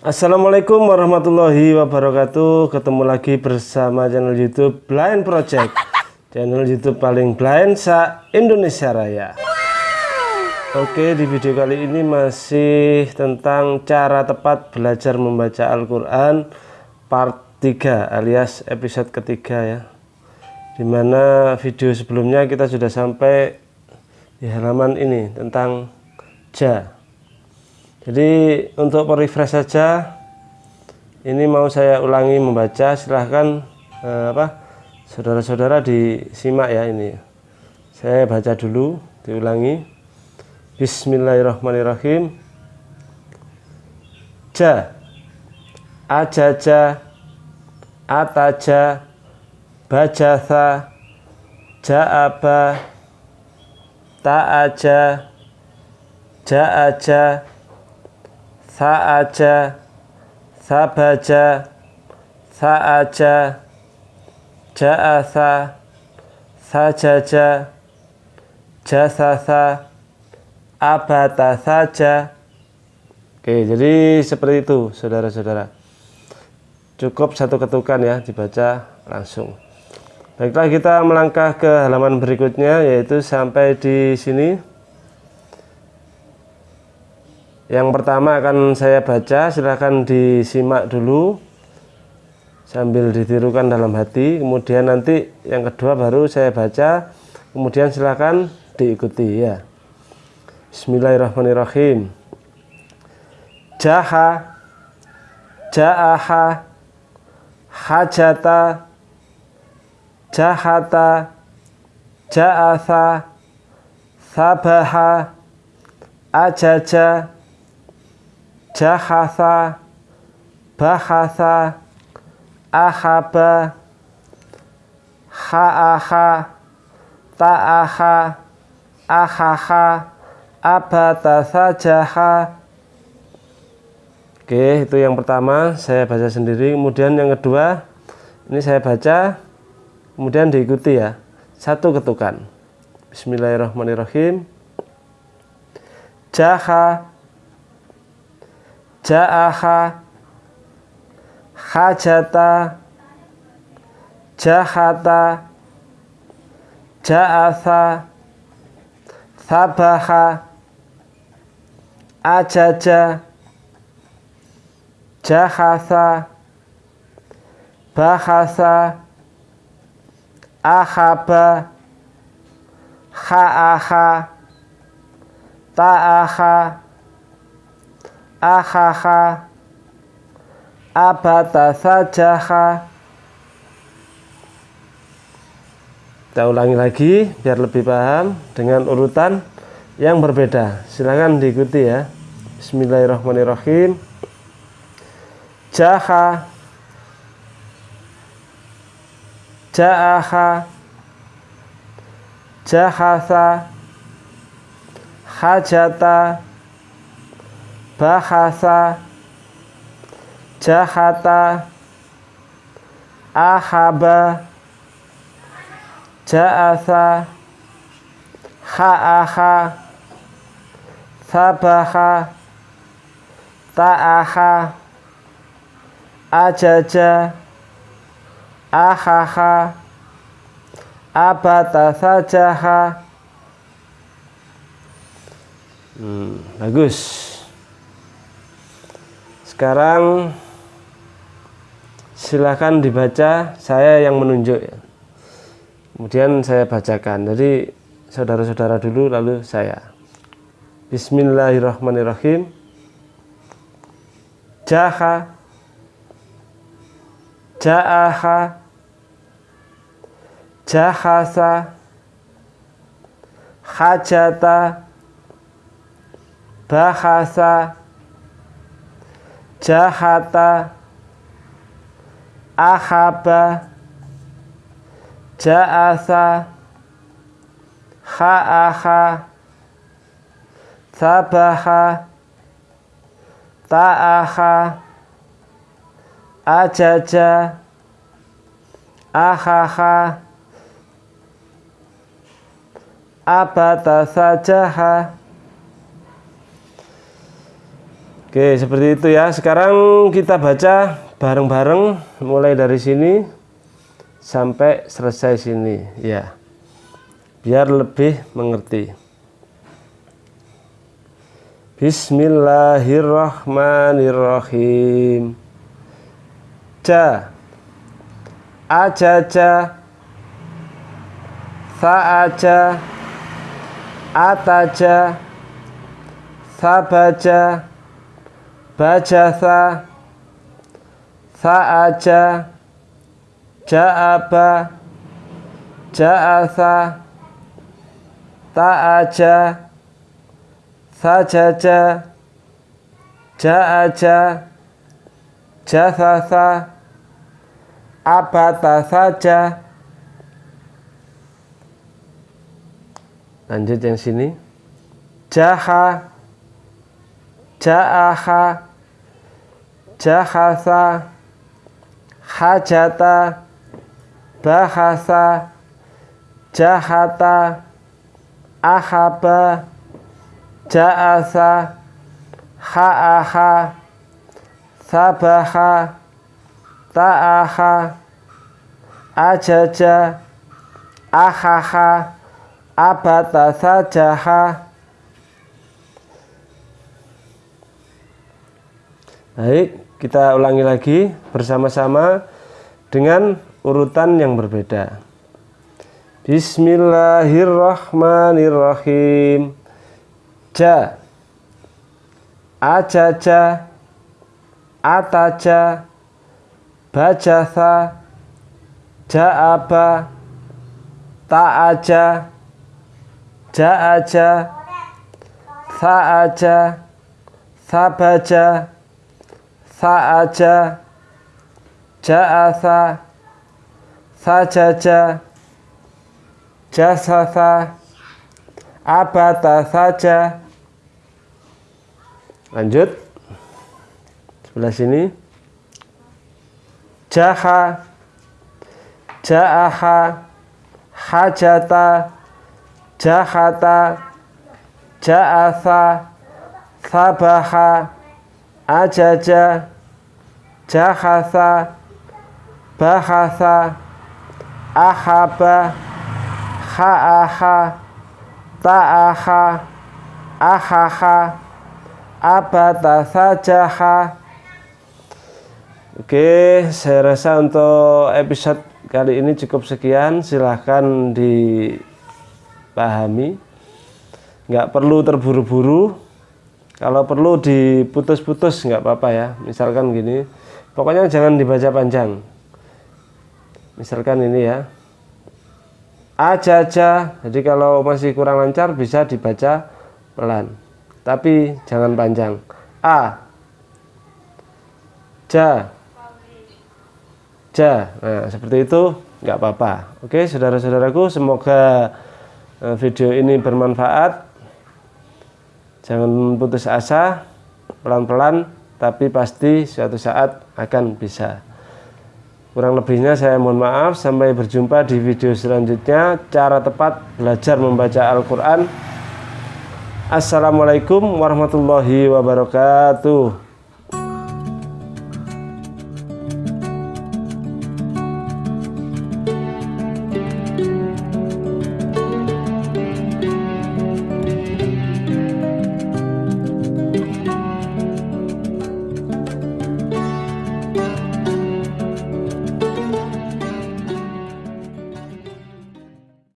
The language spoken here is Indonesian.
Assalamualaikum warahmatullahi wabarakatuh. Ketemu lagi bersama channel youtube Blind Project. Channel youtube paling blind sa Indonesia Raya. Oke di video kali ini masih tentang cara tepat belajar membaca Al-Quran Part 3 alias episode ketiga ya. Di mana video sebelumnya kita sudah sampai di halaman ini tentang Ja jadi untuk refresh saja ini mau saya ulangi membaca. Silahkan eh, apa saudara-saudara disimak ya ini. Saya baca dulu diulangi. Bismillahirrahmanirrahim. Ja. Ajaja. Ataja. Bajatha. Ja'aba. Ta'aja. Ja'aja sa'aja. Sabaja. Sa'aja. Ja'asa sajaja. Jasasa abata saja Oke jadi seperti itu saudara-saudara. Cukup satu ketukan ya dibaca langsung. Baiklah kita melangkah ke halaman berikutnya yaitu sampai di sini yang pertama akan saya baca, silahkan disimak dulu sambil ditirukan dalam hati. Kemudian nanti yang kedua baru saya baca, kemudian silahkan diikuti ya. Bismillahirrahmanirrahim. Jaha, jaaha, hajata, jahata, jaatha, sabaha, ajaja, jahasa bahasa ahaba haaha ta'aha ahaha abata sajaha. Oke itu yang pertama saya baca sendiri. Kemudian yang kedua ini saya baca kemudian diikuti ya. Satu ketukan. Bismillahirrahmanirrahim. Jaha ja'aha hajata jahata ja'atha sabaha ajaja jahasa bahasa ahaba ha'aha ta'aha ahaha. Abata sajaha. Kita ulangi lagi biar lebih paham dengan urutan yang berbeda. Silahkan diikuti ya. Bismillahirrahmanirrahim. Jaha. Ja'aha. Jahasa. Hajata bahasa jahata ahaba ja'asa ha'aha sabaha ta'aha ajaja ahaha abata sajaha. Hmm, bagus sekarang silahkan dibaca saya yang menunjuk. Kemudian saya bacakan. Jadi saudara-saudara dulu lalu saya. Bismillahirrahmanirrahim. Jaha. Ja'aha. Jahasa. Hajata. Bahasa jahata ahaba ja'asa ha'aha sabaha ta'aha ajaja ahaha abata sajaha Oke, seperti itu ya. Sekarang kita baca bareng-bareng mulai dari sini sampai selesai sini ya. Biar lebih mengerti. Bismillahirrahmanirrahim. Ja. Ajaja. Sa'aja. Ataja. Sabaja bajatha sa'aja ja'aba ja'atha ta'aja sajaja ja'aja jasasa abata saja lanjut yang sini. Jaha ja'aha jahasa hajata bahasa jahata ahaba ja'asa ha'aha sabaha ta'aha ajaja ahaha abata sajaha Baik, kita ulangi lagi bersama-sama dengan urutan yang berbeda. Bismillahirrahmanirrahim. Ja. Ajaja. Ataja. Bajatha. Ja'aba. Ta'aja. Ja'aja. Sa'aja. Sabaja sa'aja. Ja'atha sajaja. Jasasa. Abata saja. Lanjut. Sebelah sini. Jaha. Ja'aha. Hajata. Jahata. Ja'atha sabaha ajaja jahasa bahasa ahaba ha'aha ta'aha ahaha abata sajaha Oke, saya rasa untuk episode kali ini cukup sekian. Silahkan dipahami. Nggak perlu terburu-buru kalau perlu diputus-putus nggak apa-apa ya. Misalkan gini pokoknya jangan dibaca panjang. Misalkan ini ya. Aja-aja jadi kalau masih kurang lancar bisa dibaca pelan. Tapi jangan panjang. A. Ja. Ja. Nah seperti itu nggak apa-apa. Oke saudara-saudaraku semoga eh, video ini bermanfaat Jangan putus asa, pelan-pelan, tapi pasti suatu saat akan bisa. Kurang lebihnya saya mohon maaf, sampai berjumpa di video selanjutnya. Cara tepat belajar membaca Al-Quran. Assalamualaikum warahmatullahi wabarakatuh.